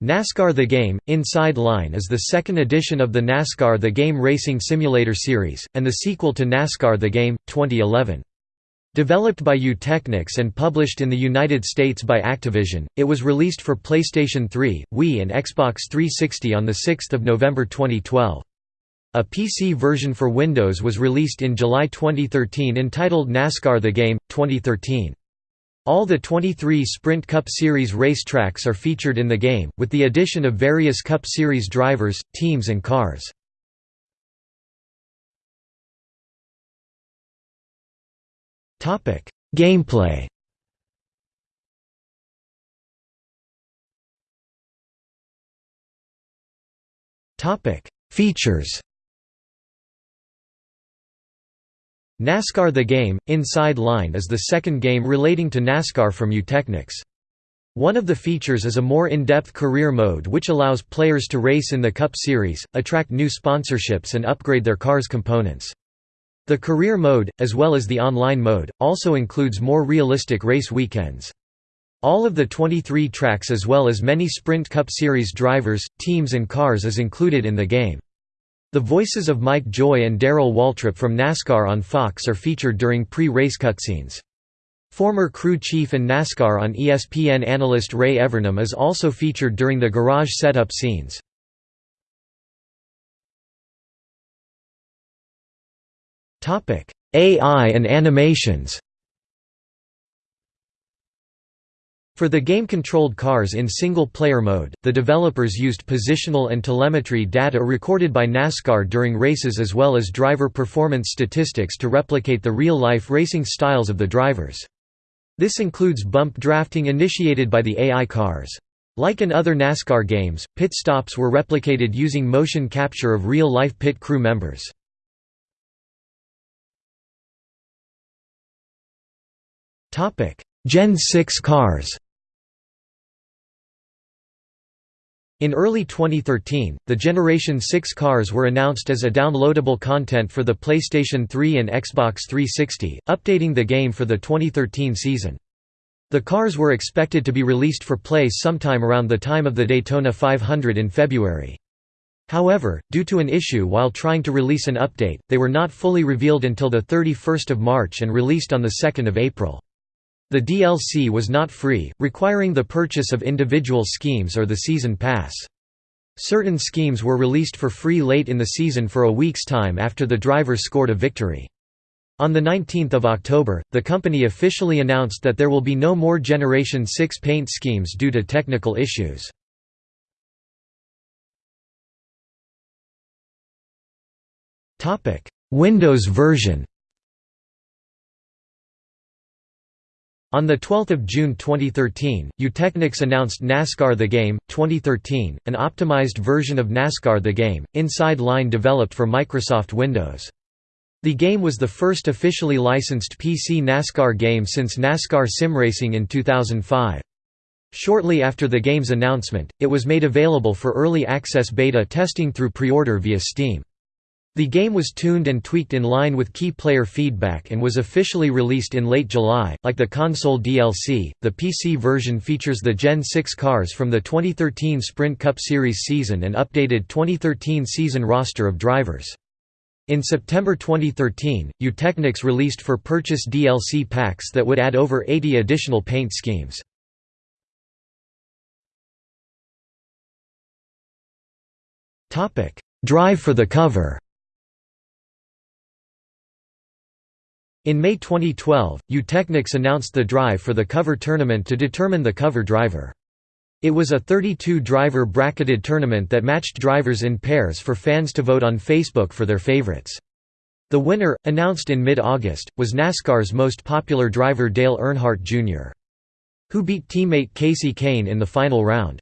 NASCAR The Game – Inside Line is the second edition of the NASCAR The Game racing simulator series, and the sequel to NASCAR The Game, 2011. Developed by Eutechnyx and published in the United States by Activision, it was released for PlayStation 3, Wii and Xbox 360 on 6 November 2012. A PC version for Windows was released in July 2013 entitled NASCAR The Game, 2013. All the 23 Sprint Cup Series racetracks are featured in the game, with the addition of various Cup Series drivers, teams and cars. Gameplay Features NASCAR The Game – Inside Line is the second game relating to NASCAR from Eutechnyx. One of the features is a more in-depth career mode which allows players to race in the Cup Series, attract new sponsorships and upgrade their car's components. The career mode, as well as the online mode, also includes more realistic race weekends. All of the 23 tracks as well as many Sprint Cup Series drivers, teams and cars is included in the game. The voices of Mike Joy and Darrell Waltrip from NASCAR on Fox are featured during pre-race cutscenes. Former crew chief and NASCAR on ESPN analyst Ray Evernham is also featured during the garage setup scenes. AI and animations For the game-controlled cars in single-player mode, the developers used positional and telemetry data recorded by NASCAR during races as well as driver performance statistics to replicate the real-life racing styles of the drivers. This includes bump drafting initiated by the AI cars. Like in other NASCAR games, pit stops were replicated using motion capture of real-life pit crew members. Gen 6 cars In early 2013, the Generation 6 cars were announced as a downloadable content for the PlayStation 3 and Xbox 360, updating the game for the 2013 season. The cars were expected to be released for play sometime around the time of the Daytona 500 in February. However, due to an issue while trying to release an update, they were not fully revealed until 31 March and released on 2 April. The DLC was not free, requiring the purchase of individual schemes or the Season Pass. Certain schemes were released for free late in the season for a week's time after the drivers scored a victory. On 19 October, the company officially announced that there will be no more Generation 6 paint schemes due to technical issues. Windows version On 12 June 2013, Eutechnyx announced NASCAR The Game, 2013, an optimized version of NASCAR The Game, inside line developed for Microsoft Windows. The game was the first officially licensed PC NASCAR game since NASCAR Sim Racing in 2005. Shortly after the game's announcement, it was made available for early access beta testing through pre-order via Steam. The game was tuned and tweaked in line with key player feedback and was officially released in late July. Like the console DLC, the PC version features the Gen 6 cars from the 2013 Sprint Cup Series season and updated 2013 season roster of drivers. In September 2013, Eutechnyx released for purchase DLC packs that would add over 80 additional paint schemes. Drive for the cover In May 2012, Eutechnyx announced the drive for the cover tournament to determine the cover driver. It was a 32-driver bracketed tournament that matched drivers in pairs for fans to vote on Facebook for their favorites. The winner, announced in mid-August, was NASCAR's most popular driver Dale Earnhardt Jr. Who beat teammate Kasey Kahne in the final round.